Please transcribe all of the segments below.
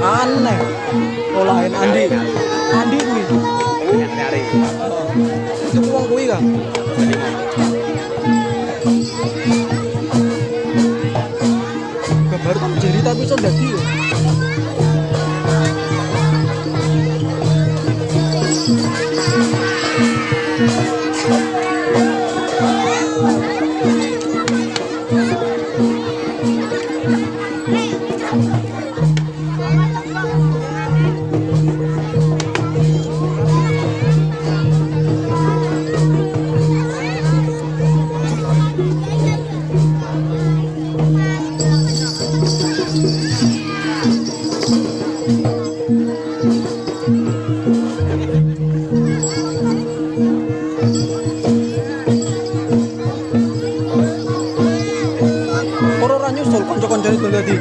aneh. Olahin Andi. Andi kuwi. Itu uang kuwi kan gambar kamu jadi tapi iso dadi kanca-kancane dadi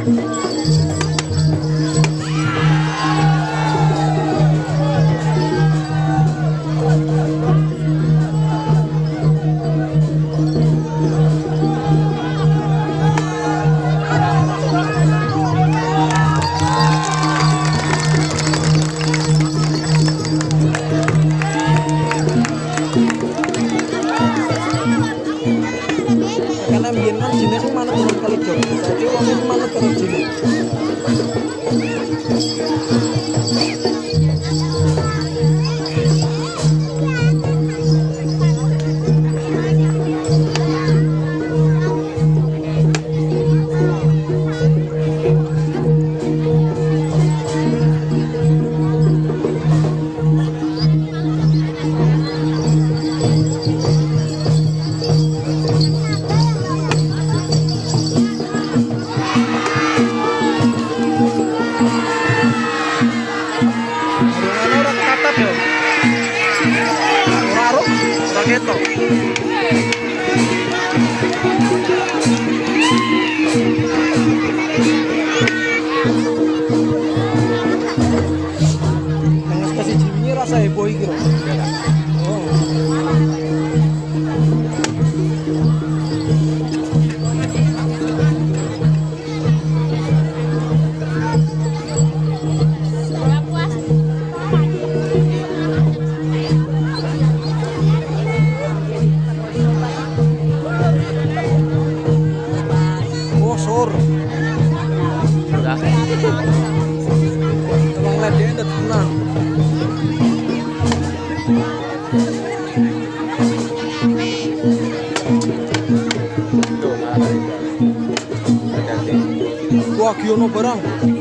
sur. Udah. Emang ledenya udah tenang Wah, kiono barang.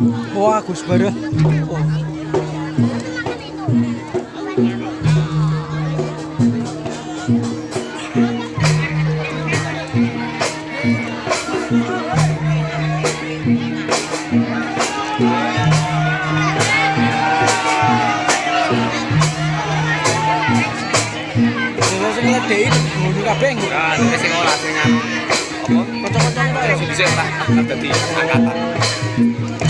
Wah, Gus Bara. Oh.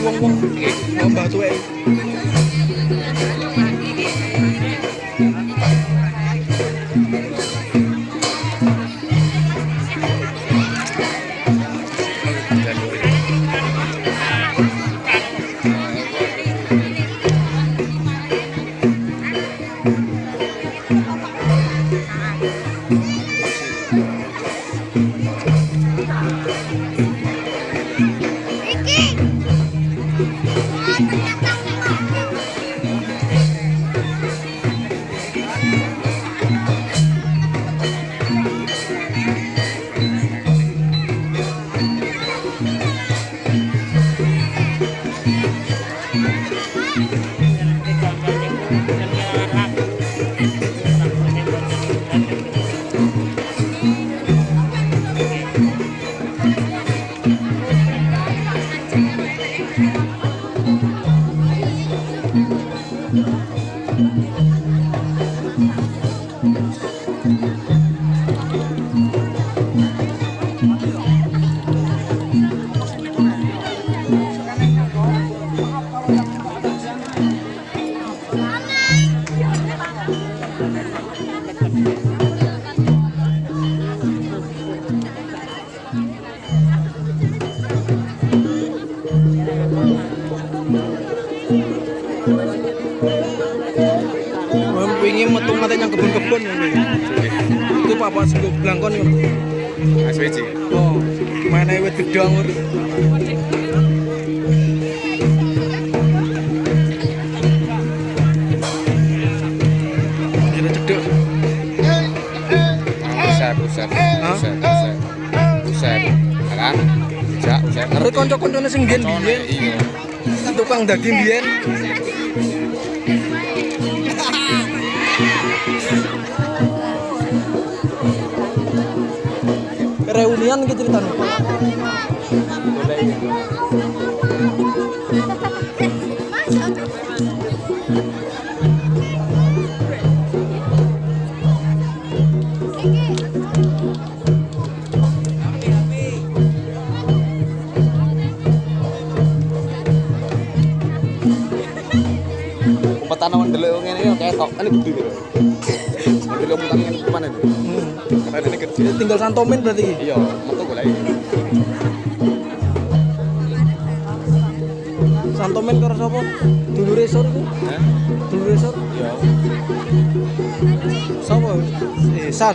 我，我，我，我，我，我。Itu bapak sing blangkon yo. SWC. Oh, mana wit gedang ur. Kira cedek. Usep, usep, usep, usep. Usep. Kan? Usep. Ngerti kanca-kancane sing biyen biyen tukang daging biyen. reunian gitu ceritanya Thank you. Jadi tinggal santomen berarti. Iya, metu golek. Santomen karo sapa? Dulu resor iku. Hah? Dulu resor? Iya. Sapa? Eh, San.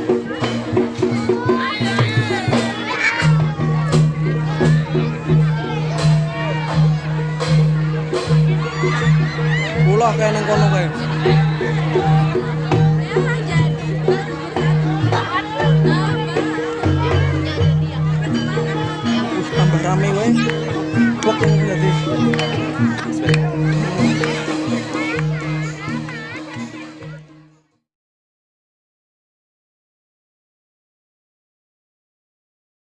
Ulah kayak neng kono kayak.